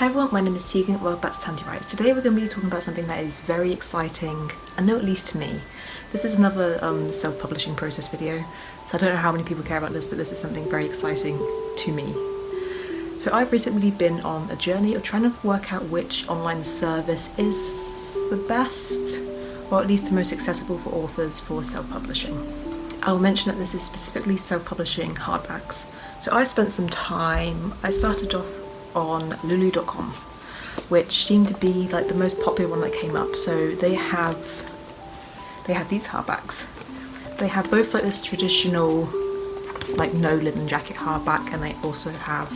Hi everyone, my name is Tegan, welcome back to Tandy Writes. Today we're going to be talking about something that is very exciting, and no at least to me. This is another um, self-publishing process video, so I don't know how many people care about this, but this is something very exciting to me. So I've recently been on a journey of trying to work out which online service is the best, or at least the most accessible for authors for self-publishing. I'll mention that this is specifically self-publishing hardbacks. So I spent some time, I started off on lulu.com which seemed to be like the most popular one that came up. So they have they have these hardbacks. They have both like this traditional like no linen jacket hardback and they also have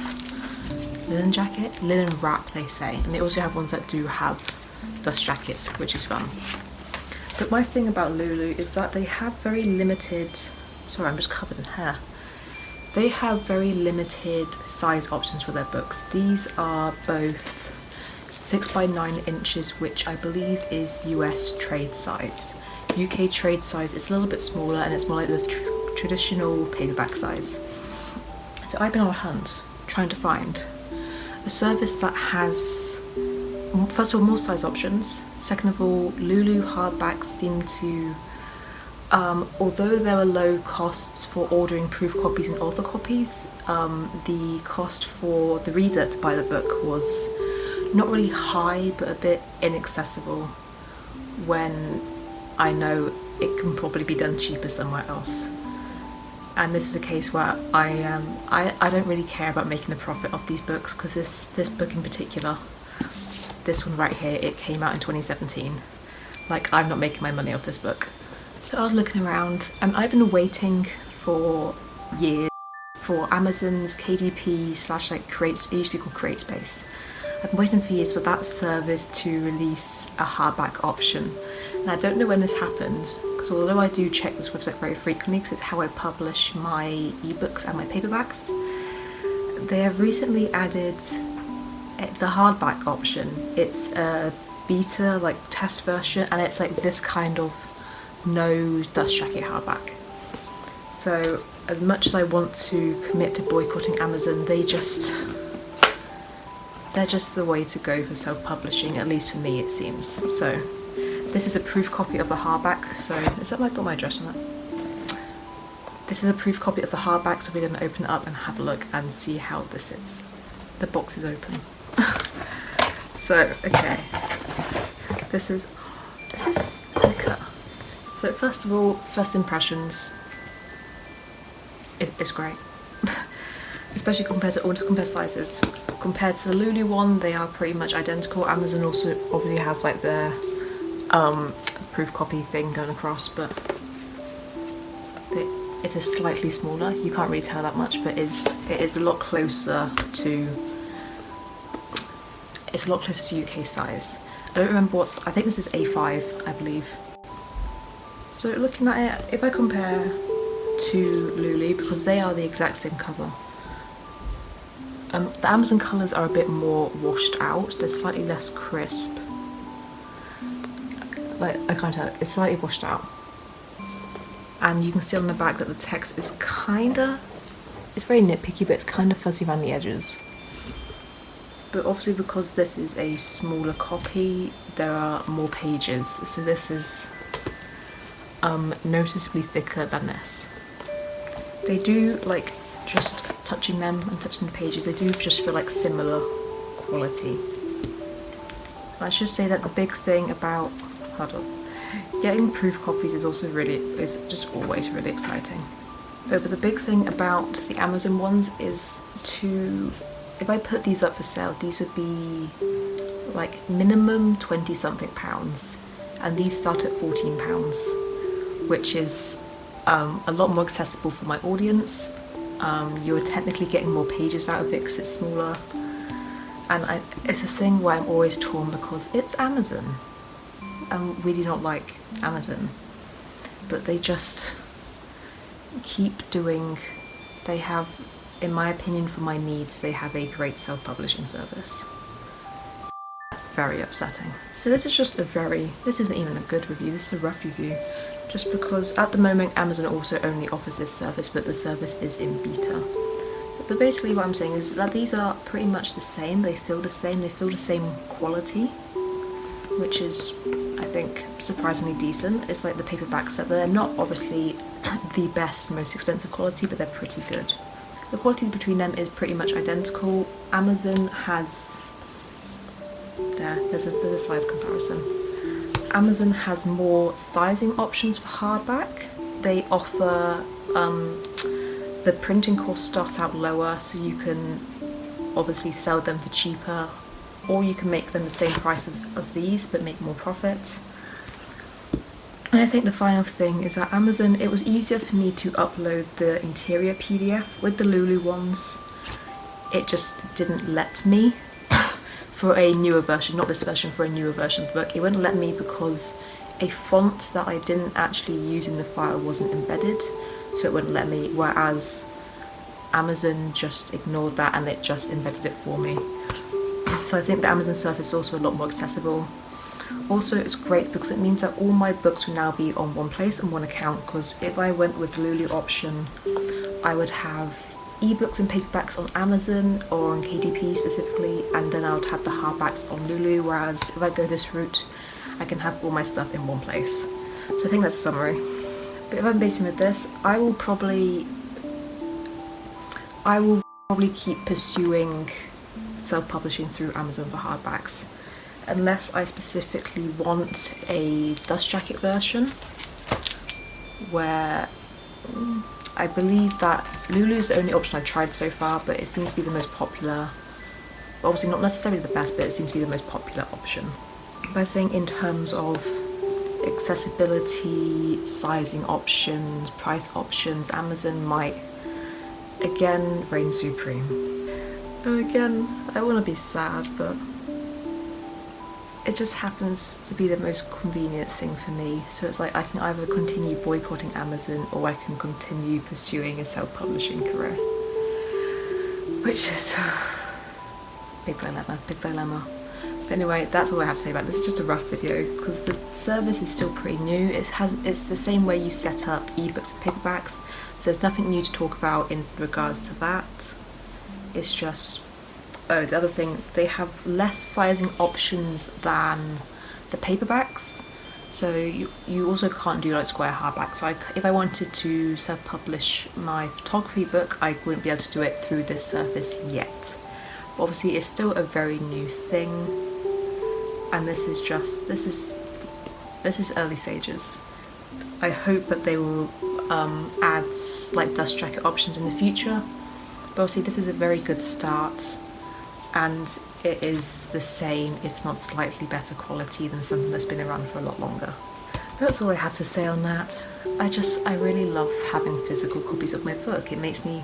linen jacket linen wrap they say. And they also have ones that do have dust jackets which is fun. But my thing about lulu is that they have very limited sorry i'm just covered in hair they have very limited size options for their books. These are both 6 by 9 inches, which I believe is US trade size. UK trade size is a little bit smaller and it's more like the tr traditional paperback size. So I've been on a hunt trying to find a service that has, first of all, more size options. Second of all, Lulu hardbacks seem to um, although there were low costs for ordering proof copies and author copies, um, the cost for the reader to buy the book was not really high but a bit inaccessible when I know it can probably be done cheaper somewhere else. And this is a case where I, um, I, I don't really care about making a profit off these books because this, this book in particular, this one right here, it came out in 2017. Like I'm not making my money off this book. So I was looking around and I've been waiting for years for Amazon's KDP slash like create, it used to be called CreateSpace. I've been waiting for years for that service to release a hardback option. And I don't know when this happened because although I do check this website very frequently because it's how I publish my ebooks and my paperbacks, they have recently added eh, the hardback option. It's a beta like test version and it's like this kind of no dust jacket hardback. So as much as I want to commit to boycotting Amazon, they just, they're just the way to go for self-publishing, at least for me it seems. So this is a proof copy of the hardback, so is that like got my address on it? This is a proof copy of the hardback, so we're going to open it up and have a look and see how this is. The box is open. so, okay. This is, this is thicker. So first of all, first impressions, it, it's great. Especially compared to all compare sizes. Compared to the Lulu one, they are pretty much identical. Amazon also obviously has like their um, proof copy thing going across, but it, it is slightly smaller. You can't really tell that much, but it's it is a lot closer to it's a lot closer to UK size. I don't remember what's I think this is A5 I believe so looking at it, if I compare to Lulu, because they are the exact same cover, um, the Amazon colours are a bit more washed out, they're slightly less crisp. Like, I can't tell, it's slightly washed out. And you can see on the back that the text is kinda, it's very nitpicky, but it's kind of fuzzy around the edges. But obviously because this is a smaller copy, there are more pages. So this is um, noticeably thicker than this. They do like just touching them and touching the pages, they do just feel like similar quality. I should say that the big thing about, hold on, getting proof copies is also really, is just always really exciting. But the big thing about the Amazon ones is to, if I put these up for sale, these would be like minimum 20 something pounds and these start at 14 pounds which is um, a lot more accessible for my audience. Um, you're technically getting more pages out of it because it's smaller. And I, it's a thing where I'm always torn because it's Amazon. And we do not like Amazon. But they just keep doing, they have, in my opinion, for my needs, they have a great self-publishing service. That's very upsetting. So this is just a very, this isn't even a good review, this is a rough review just because at the moment Amazon also only offers this service but the service is in beta. But basically what I'm saying is that these are pretty much the same. They feel the same. They feel the same quality, which is, I think, surprisingly decent. It's like the paperbacks that they're not obviously the best, most expensive quality, but they're pretty good. The quality between them is pretty much identical. Amazon has, there, there's a, there's a size comparison. Amazon has more sizing options for hardback. They offer um, the printing costs start out lower so you can obviously sell them for cheaper or you can make them the same price as, as these but make more profit. And I think the final thing is that Amazon, it was easier for me to upload the interior PDF with the Lulu ones. It just didn't let me for a newer version, not this version, for a newer version of the book. It wouldn't let me because a font that I didn't actually use in the file wasn't embedded so it wouldn't let me, whereas Amazon just ignored that and it just embedded it for me. So I think the Amazon Surface is also a lot more accessible. Also it's great because it means that all my books will now be on one place and one account because if I went with the Lulu option I would have ebooks and paperbacks on Amazon or on KDP specifically and then I would have the hardbacks on Lulu whereas if I go this route I can have all my stuff in one place. So I think that's a summary But if I'm basing with this, I will probably I will probably keep pursuing self-publishing through Amazon for hardbacks unless I specifically want a dust jacket version where I believe that Lulu is the only option I've tried so far but it seems to be the most popular obviously not necessarily the best but it seems to be the most popular option but I think in terms of accessibility, sizing options, price options, Amazon might again reign supreme. Again, I want to be sad, but it just happens to be the most convenient thing for me. So it's like I can either continue boycotting Amazon or I can continue pursuing a self-publishing career. Which is big dilemma, big dilemma. But anyway, that's all I have to say about this. It's just a rough video because the service is still pretty new. It has It's the same way you set up ebooks and paperbacks. So there's nothing new to talk about in regards to that. It's just, oh, the other thing, they have less sizing options than the paperbacks. So you, you also can't do like square hardbacks. So I, if I wanted to self-publish my photography book, I wouldn't be able to do it through this service yet. obviously it's still a very new thing and this is just this is this is early stages I hope that they will um, add like dust jacket options in the future but obviously this is a very good start and it is the same if not slightly better quality than something that's been around for a lot longer that's all I have to say on that I just I really love having physical copies of my book it makes me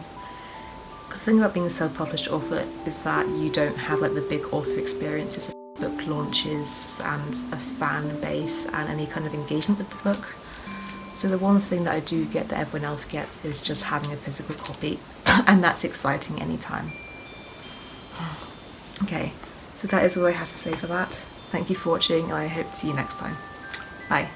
because the thing about being a self-published author is that you don't have like the big author experiences book launches and a fan base and any kind of engagement with the book. So the one thing that I do get that everyone else gets is just having a physical copy and that's exciting anytime. Okay, so that is all I have to say for that. Thank you for watching and I hope to see you next time. Bye.